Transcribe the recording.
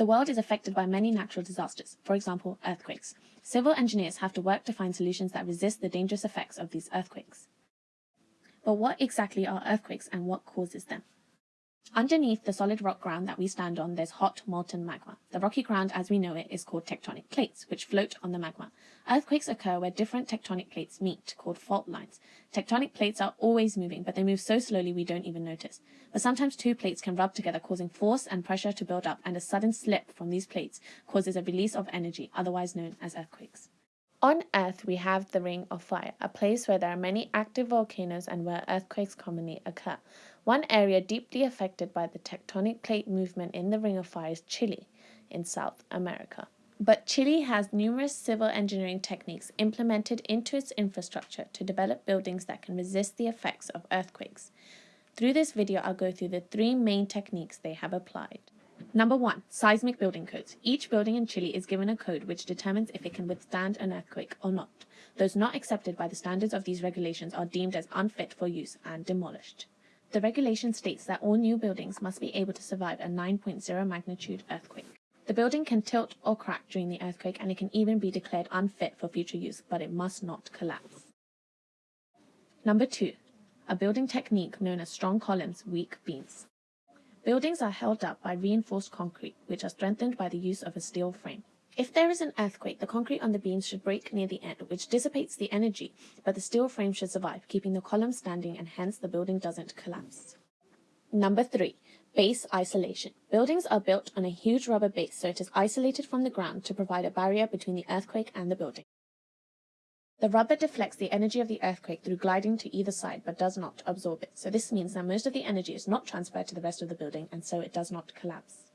The world is affected by many natural disasters, for example, earthquakes. Civil engineers have to work to find solutions that resist the dangerous effects of these earthquakes. But what exactly are earthquakes and what causes them? Underneath the solid rock ground that we stand on, there's hot molten magma. The rocky ground as we know it is called tectonic plates, which float on the magma. Earthquakes occur where different tectonic plates meet, called fault lines. Tectonic plates are always moving, but they move so slowly we don't even notice. But sometimes two plates can rub together, causing force and pressure to build up, and a sudden slip from these plates causes a release of energy, otherwise known as earthquakes. On Earth, we have the Ring of Fire, a place where there are many active volcanoes and where earthquakes commonly occur. One area deeply affected by the tectonic plate movement in the Ring of Fire is Chile in South America. But Chile has numerous civil engineering techniques implemented into its infrastructure to develop buildings that can resist the effects of earthquakes. Through this video, I'll go through the three main techniques they have applied. Number one, seismic building codes. Each building in Chile is given a code which determines if it can withstand an earthquake or not. Those not accepted by the standards of these regulations are deemed as unfit for use and demolished. The regulation states that all new buildings must be able to survive a 9.0 magnitude earthquake. The building can tilt or crack during the earthquake and it can even be declared unfit for future use, but it must not collapse. Number two, a building technique known as strong columns, weak beams. Buildings are held up by reinforced concrete, which are strengthened by the use of a steel frame. If there is an earthquake, the concrete on the beams should break near the end, which dissipates the energy, but the steel frame should survive, keeping the column standing and hence the building doesn't collapse. Number three, base isolation. Buildings are built on a huge rubber base so it is isolated from the ground to provide a barrier between the earthquake and the building. The rubber deflects the energy of the earthquake through gliding to either side but does not absorb it, so this means that most of the energy is not transferred to the rest of the building and so it does not collapse.